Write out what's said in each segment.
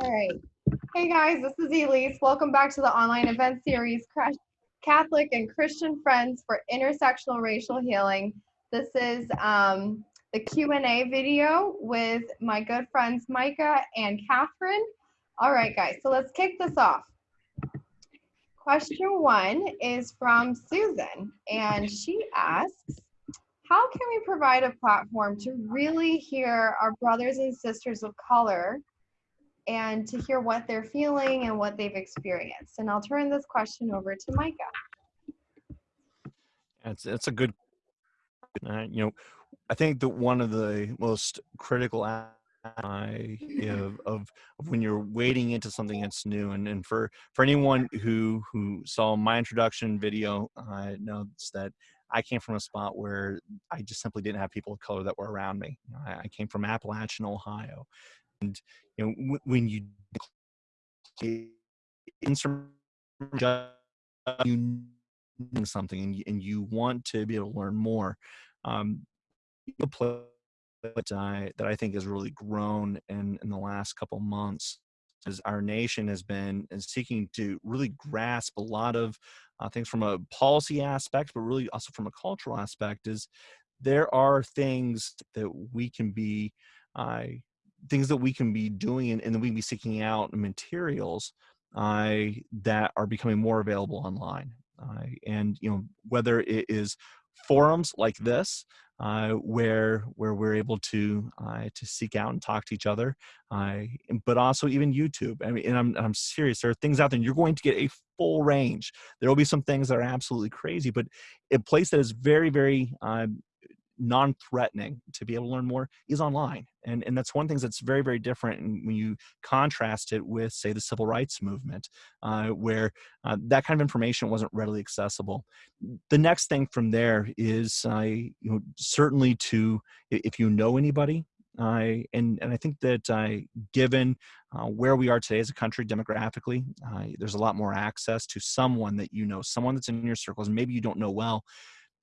All right. Hey guys, this is Elise. Welcome back to the online event series, Catholic and Christian Friends for Intersectional Racial Healing. This is um, the Q&A video with my good friends Micah and Catherine. All right, guys, so let's kick this off. Question one is from Susan, and she asks, how can we provide a platform to really hear our brothers and sisters of color and to hear what they're feeling and what they've experienced? And I'll turn this question over to Micah. It's, it's a good, uh, you know, I think that one of the most critical of, of, of when you're wading into something that's new and, and for for anyone who who saw my introduction video uh, knows that I came from a spot where I just simply didn't have people of color that were around me. I, I came from Appalachian, Ohio, and you know when you you something and you, and you want to be able to learn more, um, you play that I, think has really grown in, in the last couple months as our nation has been seeking to really grasp a lot of uh, things from a policy aspect, but really also from a cultural aspect is there are things that we can be, uh, things that we can be doing and, and that we can be seeking out materials uh, that are becoming more available online. Uh, and, you know, whether it is forums like this, uh, where where we're able to uh, to seek out and talk to each other, uh, but also even YouTube. I mean, and I'm I'm serious. There are things out there. you're going to get a full range. There will be some things that are absolutely crazy, but a place that is very very um, non-threatening to be able to learn more is online and and that's one thing that's very very different when you contrast it with say the civil rights movement uh, where uh, that kind of information wasn't readily accessible. The next thing from there is uh, you know certainly to if you know anybody uh, and and I think that uh, given uh, where we are today as a country demographically, uh, there's a lot more access to someone that you know, someone that's in your circles, maybe you don't know well,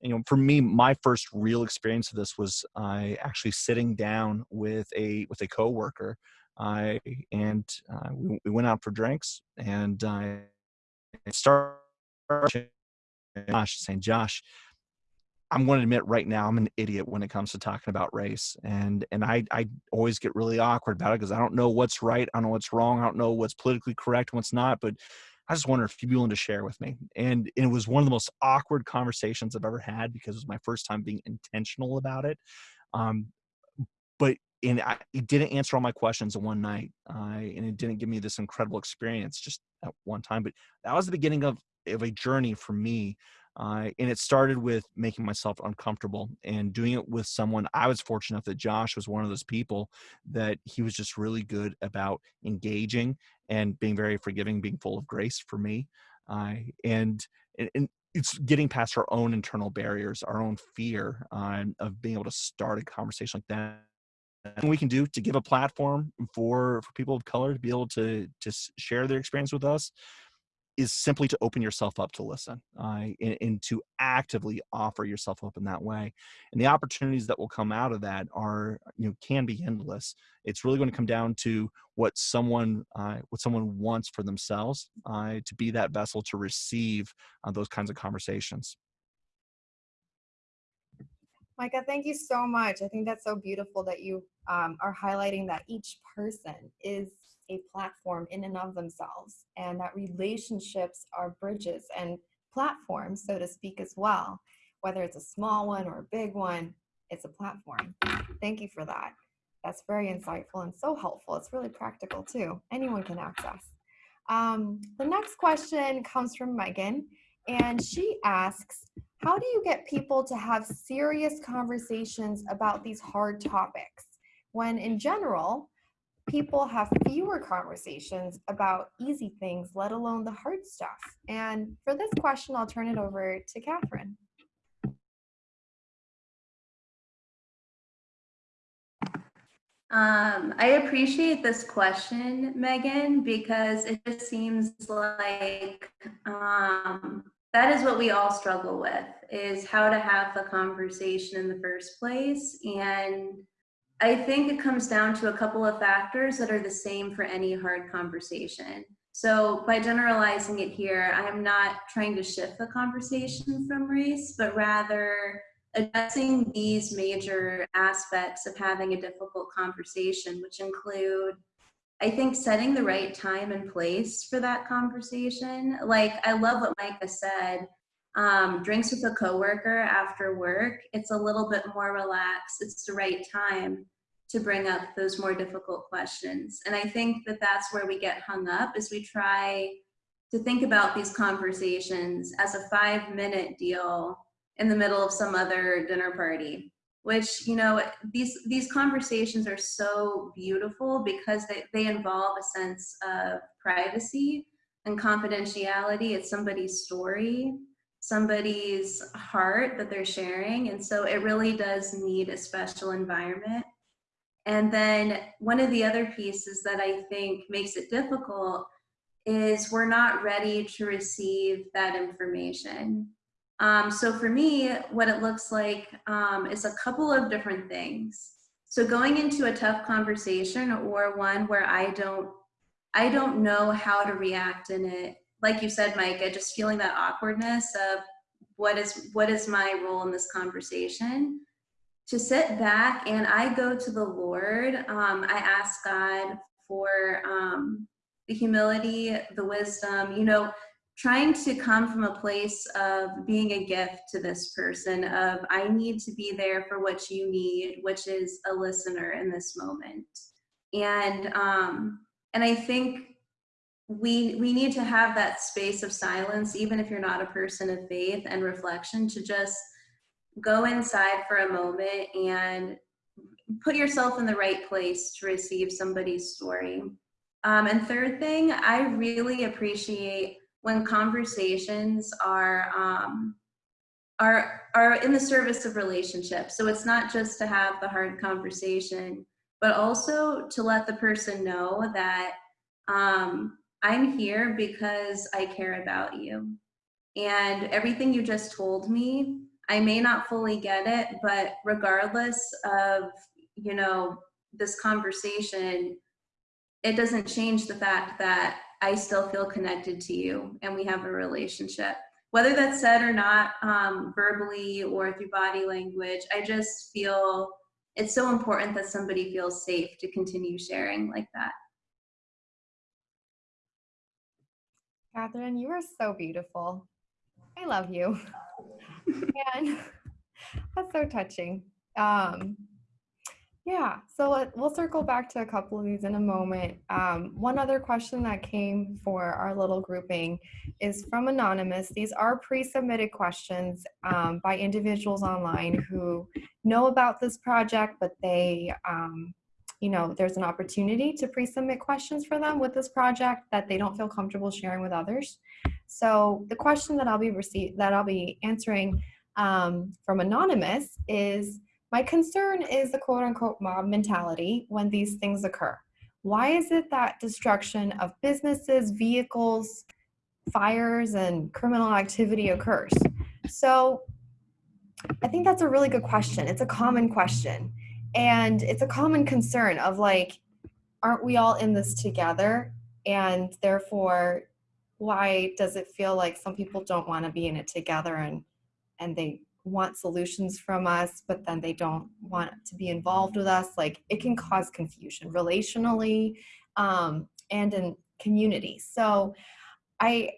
you know, for me, my first real experience of this was I actually sitting down with a with a coworker, I and uh, we, we went out for drinks, and I started Josh saying, Josh, I'm going to admit right now I'm an idiot when it comes to talking about race, and and I I always get really awkward about it because I don't know what's right, I don't know what's wrong, I don't know what's politically correct, what's not, but I just wonder if you'd be willing to share with me. And it was one of the most awkward conversations I've ever had because it was my first time being intentional about it. Um, but and I, it didn't answer all my questions in one night, uh, and it didn't give me this incredible experience just at one time. But that was the beginning of of a journey for me uh, and it started with making myself uncomfortable and doing it with someone. I was fortunate enough that Josh was one of those people that he was just really good about engaging and being very forgiving, being full of grace for me. Uh, and, and it's getting past our own internal barriers, our own fear uh, of being able to start a conversation like that we can do to give a platform for for people of color to be able to to share their experience with us is simply to open yourself up to listen uh, and, and, to actively offer yourself up in that way and the opportunities that will come out of that are you know can be endless it's really going to come down to what someone uh, what someone wants for themselves uh, to be that vessel to receive uh, those kinds of conversations Micah, thank you so much. I think that's so beautiful that you um, are highlighting that each person is a platform in and of themselves and that relationships are bridges and platforms, so to speak, as well. Whether it's a small one or a big one, it's a platform. Thank you for that. That's very insightful and so helpful. It's really practical too. Anyone can access. Um, the next question comes from Megan, and she asks, how do you get people to have serious conversations about these hard topics when in general, people have fewer conversations about easy things, let alone the hard stuff? And for this question, I'll turn it over to Catherine. Um, I appreciate this question, Megan, because it just seems like um, that is what we all struggle with, is how to have a conversation in the first place. And I think it comes down to a couple of factors that are the same for any hard conversation. So by generalizing it here, I'm not trying to shift the conversation from race, but rather addressing these major aspects of having a difficult conversation, which include, I think, setting the right time and place for that conversation. Like, I love what Micah said. Um, drinks with a coworker after work, it's a little bit more relaxed. It's the right time to bring up those more difficult questions. And I think that that's where we get hung up is we try to think about these conversations as a five minute deal in the middle of some other dinner party which you know these these conversations are so beautiful because they, they involve a sense of privacy and confidentiality it's somebody's story somebody's heart that they're sharing and so it really does need a special environment and then one of the other pieces that I think makes it difficult is we're not ready to receive that information. Um, so for me, what it looks like um, is a couple of different things. So going into a tough conversation or one where I don't, I don't know how to react in it. Like you said, Micah, just feeling that awkwardness of what is what is my role in this conversation to sit back and I go to the Lord. Um, I ask God for um, the humility, the wisdom, you know, trying to come from a place of being a gift to this person of I need to be there for what you need, which is a listener in this moment. And um, and I think we we need to have that space of silence, even if you're not a person of faith and reflection, to just go inside for a moment and put yourself in the right place to receive somebody's story. Um, and third thing, I really appreciate when conversations are um, are are in the service of relationships. So it's not just to have the hard conversation, but also to let the person know that um, I'm here because I care about you. And everything you just told me I may not fully get it, but regardless of, you know, this conversation, it doesn't change the fact that I still feel connected to you and we have a relationship. Whether that's said or not, um, verbally or through body language, I just feel it's so important that somebody feels safe to continue sharing like that. Catherine, you are so beautiful. I love you. and that's so touching. Um, yeah, so let, we'll circle back to a couple of these in a moment. Um, one other question that came for our little grouping is from Anonymous. These are pre-submitted questions um, by individuals online who know about this project, but they, um, you know, there's an opportunity to pre-submit questions for them with this project that they don't feel comfortable sharing with others. So the question that I'll be receive that I'll be answering um, from anonymous is my concern is the quote unquote mob mentality when these things occur. Why is it that destruction of businesses, vehicles, fires, and criminal activity occurs? So I think that's a really good question. It's a common question. And it's a common concern of like, aren't we all in this together? And therefore, why does it feel like some people don't want to be in it together and and they want solutions from us but then they don't want to be involved with us? Like it can cause confusion relationally um, and in community. So i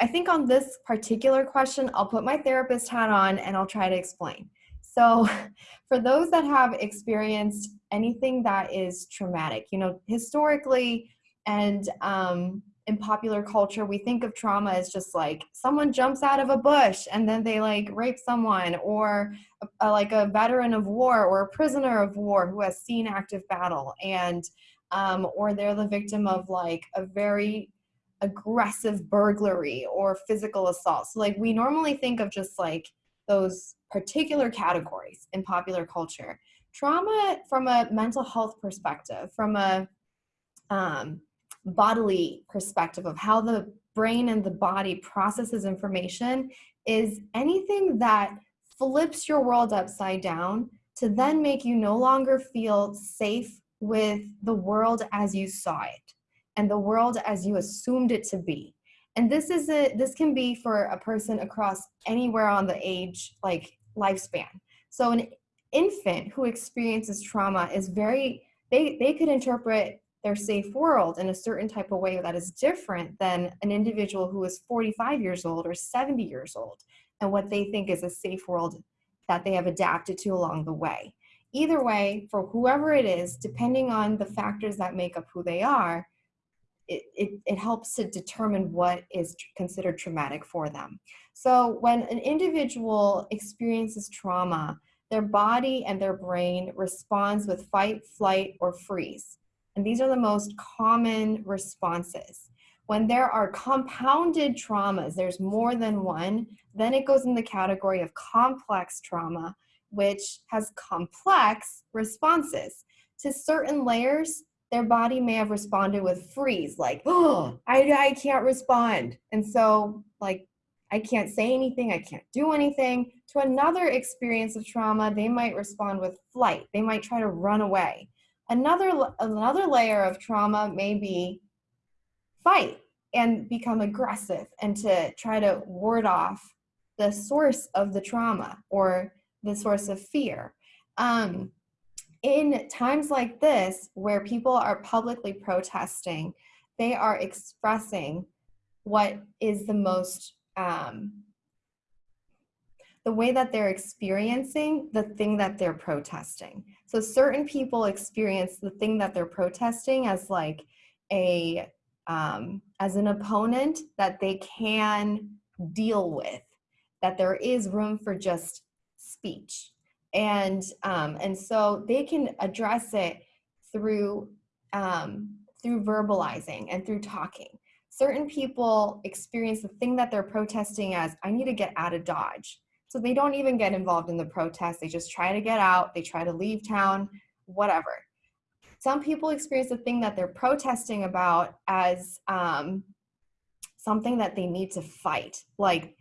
i think on this particular question i'll put my therapist hat on and i'll try to explain so for those that have experienced anything that is traumatic you know historically and um, in popular culture we think of trauma as just like someone jumps out of a bush and then they like rape someone or a, a, like a veteran of war or a prisoner of war who has seen active battle and um, or they're the victim of like a very aggressive burglary or physical assault. So like we normally think of just like those particular categories in popular culture trauma from a mental health perspective from a um, bodily perspective of how the brain and the body processes information is anything that flips your world upside down to then make you no longer feel safe with the world as you saw it and the world as you assumed it to be. And this is a this can be for a person across anywhere on the age like lifespan. So an infant who experiences trauma is very they they could interpret their safe world in a certain type of way that is different than an individual who is 45 years old or 70 years old and what they think is a safe world that they have adapted to along the way. Either way, for whoever it is, depending on the factors that make up who they are, it, it, helps to determine what is considered traumatic for them. So when an individual experiences trauma, their body and their brain responds with fight, flight, or freeze. And these are the most common responses. When there are compounded traumas, there's more than one, then it goes in the category of complex trauma, which has complex responses. To certain layers, their body may have responded with freeze, like, oh, I, I can't respond. And so, like, I can't say anything, I can't do anything. To another experience of trauma, they might respond with flight. They might try to run away. Another, another layer of trauma may be fight and become aggressive and to try to ward off the source of the trauma or the source of fear. Um, in times like this, where people are publicly protesting, they are expressing what is the most, um, the way that they're experiencing the thing that they're protesting. So certain people experience the thing that they're protesting as like a, um, as an opponent that they can deal with, that there is room for just speech and um, and so they can address it through um, through verbalizing and through talking. Certain people experience the thing that they're protesting as I need to get out of Dodge. So they don't even get involved in the protest. They just try to get out. They try to leave town, whatever. Some people experience the thing that they're protesting about as um, something that they need to fight. Like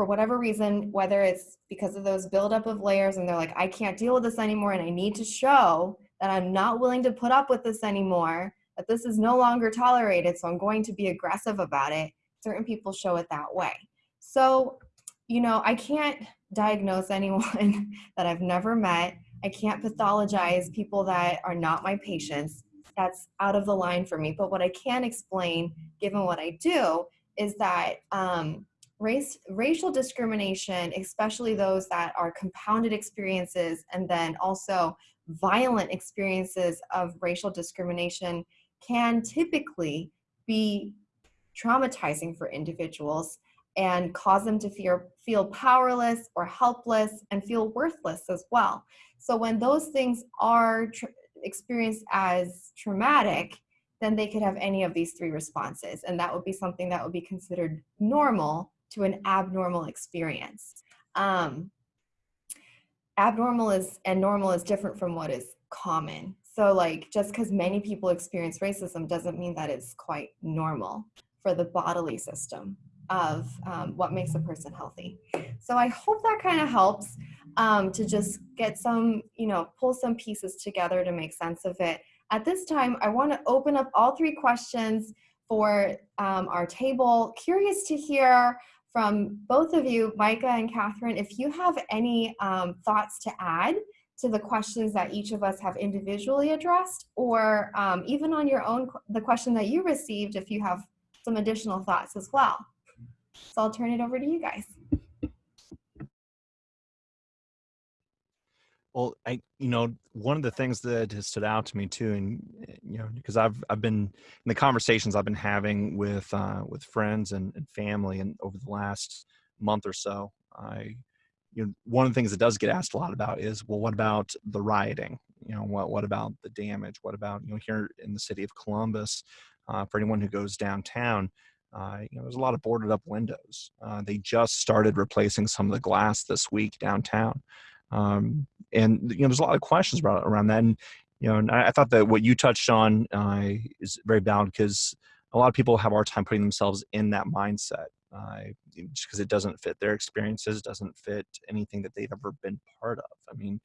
for whatever reason, whether it's because of those buildup of layers and they're like, I can't deal with this anymore and I need to show that I'm not willing to put up with this anymore, that this is no longer tolerated, so I'm going to be aggressive about it. Certain people show it that way. So, you know, I can't diagnose anyone that I've never met. I can't pathologize people that are not my patients. That's out of the line for me. But what I can explain, given what I do, is that um, race, racial discrimination, especially those that are compounded experiences and then also violent experiences of racial discrimination can typically be traumatizing for individuals and cause them to feel, feel powerless or helpless and feel worthless as well. So when those things are experienced as traumatic, then they could have any of these three responses. And that would be something that would be considered normal to an abnormal experience. Um, abnormal is and normal is different from what is common. So like just because many people experience racism doesn't mean that it's quite normal for the bodily system of um, what makes a person healthy. So I hope that kind of helps um, to just get some, you know, pull some pieces together to make sense of it. At this time, I want to open up all three questions for um, our table. Curious to hear from both of you, Micah and Catherine, if you have any um, thoughts to add to the questions that each of us have individually addressed, or um, even on your own, the question that you received, if you have some additional thoughts as well. So I'll turn it over to you guys. Well, I, you know, one of the things that has stood out to me too, and you know, because I've I've been in the conversations I've been having with uh, with friends and, and family, and over the last month or so, I, you know, one of the things that does get asked a lot about is, well, what about the rioting? You know, what what about the damage? What about you know here in the city of Columbus? Uh, for anyone who goes downtown, uh, you know, there's a lot of boarded up windows. Uh, they just started replacing some of the glass this week downtown. Um, and you know, there's a lot of questions about around that. And you know, and I, I thought that what you touched on uh, is very valid because a lot of people have a hard time putting themselves in that mindset. Uh, just because it doesn't fit their experiences, doesn't fit anything that they've ever been part of. I mean,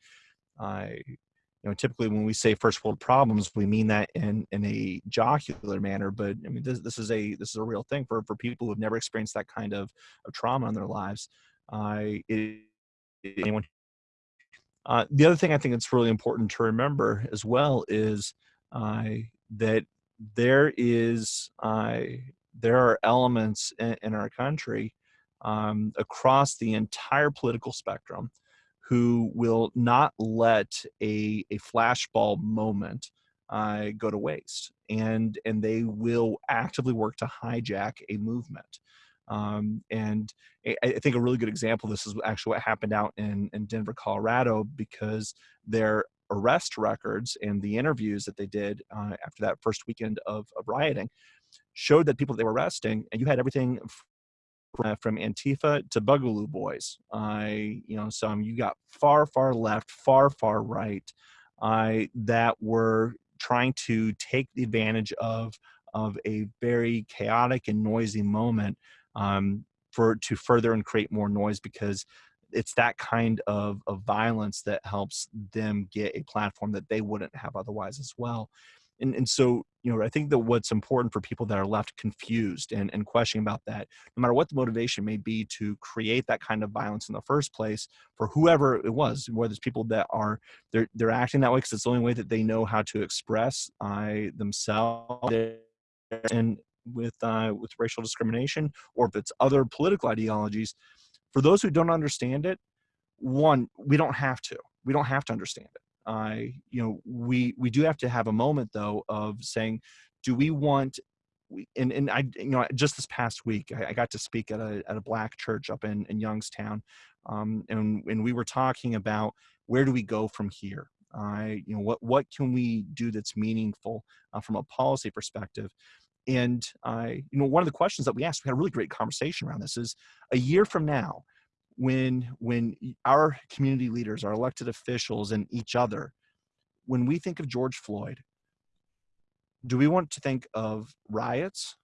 I, you know, typically when we say first world problems, we mean that in in a jocular manner. But I mean, this this is a this is a real thing for for people who have never experienced that kind of, of trauma in their lives. I it, anyone. Uh, the other thing I think it's really important to remember as well is uh, that there is uh, there are elements in, in our country um, across the entire political spectrum who will not let a, a flashball moment uh, go to waste and and they will actively work to hijack a movement um, and I, I, think a really good example of this is actually what happened out in, in denver colorado because their arrest records and the interviews that they did uh, after that first weekend of, of rioting showed that people they were arresting and you had everything uh, from Antifa to Boogaloo Boys. I, you know, some you got far, far left, far, far right, I that were trying to take the advantage of of a very chaotic and noisy moment um, for to further and create more noise because it's that kind of, of violence that helps them get a platform that they wouldn't have otherwise as well. And, and so you know i think that what's important for people that are left confused and, and questioning about that no matter what the motivation may be to create that kind of violence in the first place for whoever it was whether it's people that are they're they're acting that way because it's the only way that they know how to express i themselves. And with uh, with racial discrimination or if it's other political ideologies for those who don't understand it one we don't have to we don't have to understand it I, you know, we we do have to have a moment though of saying, do we want and, and I, you know, just this past week, I, I, got to speak at a, at a black church up in, in Youngstown. Um, and, and we were talking about where do we go from here? I, you know, what, what can we do that's meaningful uh, from a policy perspective? And I, you know, one of the questions that we asked, we had a really great conversation around this is a year from now, when when our community leaders our elected officials and each other when we think of george floyd do we want to think of riots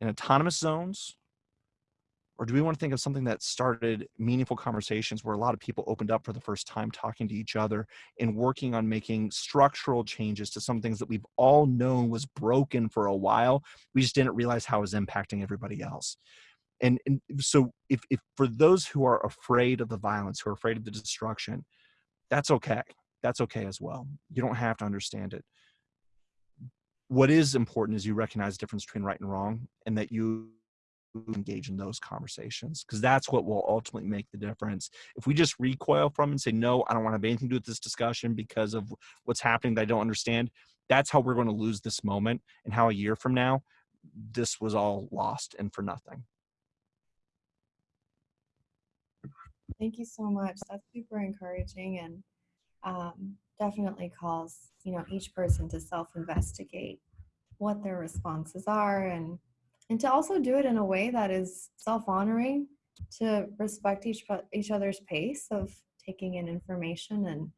in autonomous zones or do we want to think of something that started meaningful conversations where a lot of people opened up for the first time talking to each other and working on making structural changes to some things that we've all known was broken for a while we just didn't realize how it was impacting everybody else. And, and so if, if for those who are afraid of the violence who are afraid of the destruction that's okay. That's okay as well. You don't have to understand it. What is important is you recognize the difference between right and wrong and that you engage in those conversations because that's what will ultimately make the difference if we just recoil from and say no i don't want to have anything to do with this discussion because of what's happening that i don't understand that's how we're going to lose this moment and how a year from now this was all lost and for nothing Thank you so much. That's super encouraging and um, definitely calls, you know, each person to self-investigate what their responses are and and to also do it in a way that is self-honoring to respect each each other's pace of taking in information and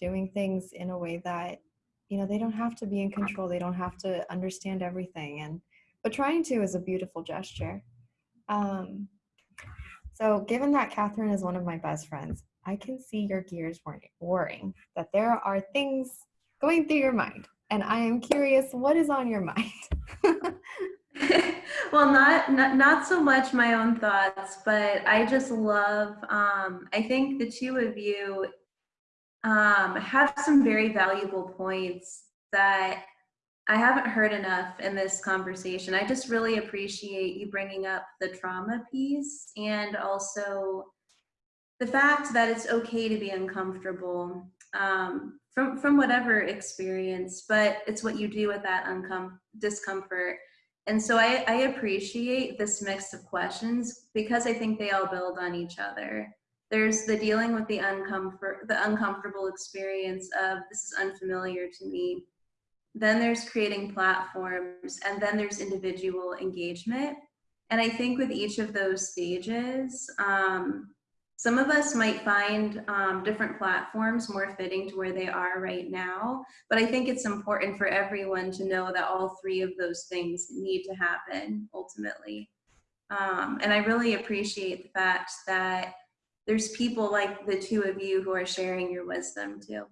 doing things in a way that you know they don't have to be in control they don't have to understand everything and but trying to is a beautiful gesture um, so given that Catherine is one of my best friends, I can see your gears whirring, that there are things going through your mind. And I am curious, what is on your mind? well, not, not, not so much my own thoughts, but I just love, um, I think the two of you um, have some very valuable points that I haven't heard enough in this conversation. I just really appreciate you bringing up the trauma piece and also the fact that it's okay to be uncomfortable um, from, from whatever experience, but it's what you do with that discomfort. And so I, I appreciate this mix of questions because I think they all build on each other. There's the dealing with the uncomfort, the uncomfortable experience of this is unfamiliar to me then there's creating platforms, and then there's individual engagement. And I think with each of those stages, um, some of us might find um, different platforms more fitting to where they are right now, but I think it's important for everyone to know that all three of those things need to happen ultimately. Um, and I really appreciate the fact that there's people like the two of you who are sharing your wisdom too.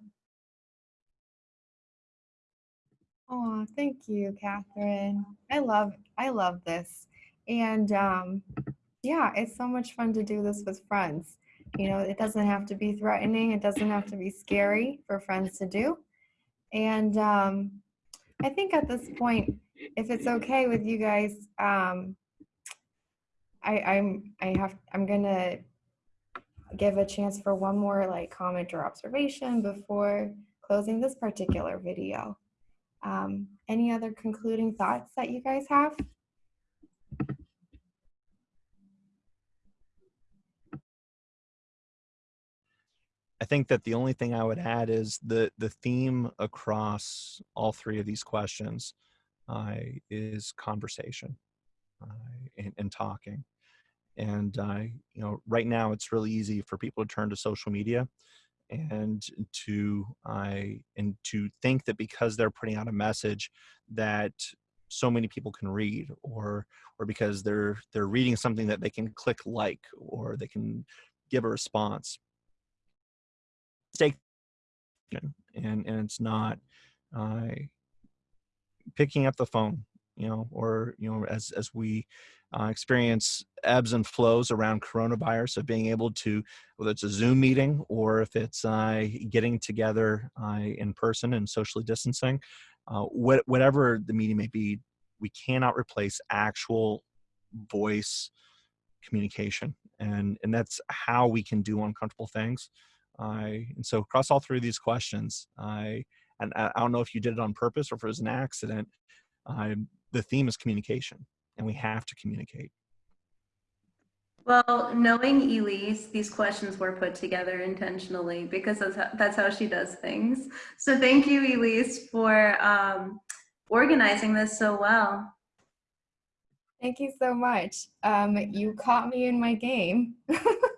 Oh, thank you, Catherine. I love I love this. And um, yeah, it's so much fun to do this with friends. You know, it doesn't have to be threatening. It doesn't have to be scary for friends to do. And um, I think at this point, if it's okay with you guys, um, I, I'm I have I'm gonna give a chance for one more like comment or observation before closing this particular video. Um, any other concluding thoughts that you guys have? I think that the only thing I would add is the the theme across all three of these questions uh, is conversation uh, and, and talking. And uh, you know, right now it's really easy for people to turn to social media and to I and to think that because they're putting out a message that so many people can read or or because they're they're reading something that they can click like or they can give a response and and it's not uh, picking up the phone you know or you know as as we uh, experience ebbs and flows around coronavirus of being able to whether it's a zoom meeting or if it's uh, getting together uh, in person and socially distancing uh, what, whatever the meeting may be we cannot replace actual voice communication and and that's how we can do uncomfortable things I and so across all three of these questions, I and I don't know if you did it on purpose or if it was an accident. I, the theme is communication, and we have to communicate. Well, knowing Elise, these questions were put together intentionally because that's how, that's how she does things. So thank you, Elise, for um, organizing this so well. Thank you so much. Um, you caught me in my game.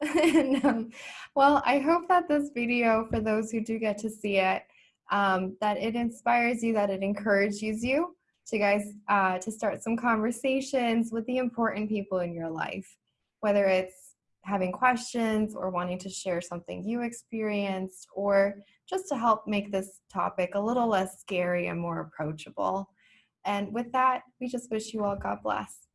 and, um, well, I hope that this video, for those who do get to see it, um, that it inspires you, that it encourages you to guys uh, to start some conversations with the important people in your life, whether it's having questions or wanting to share something you experienced or just to help make this topic a little less scary and more approachable. And with that, we just wish you all God bless.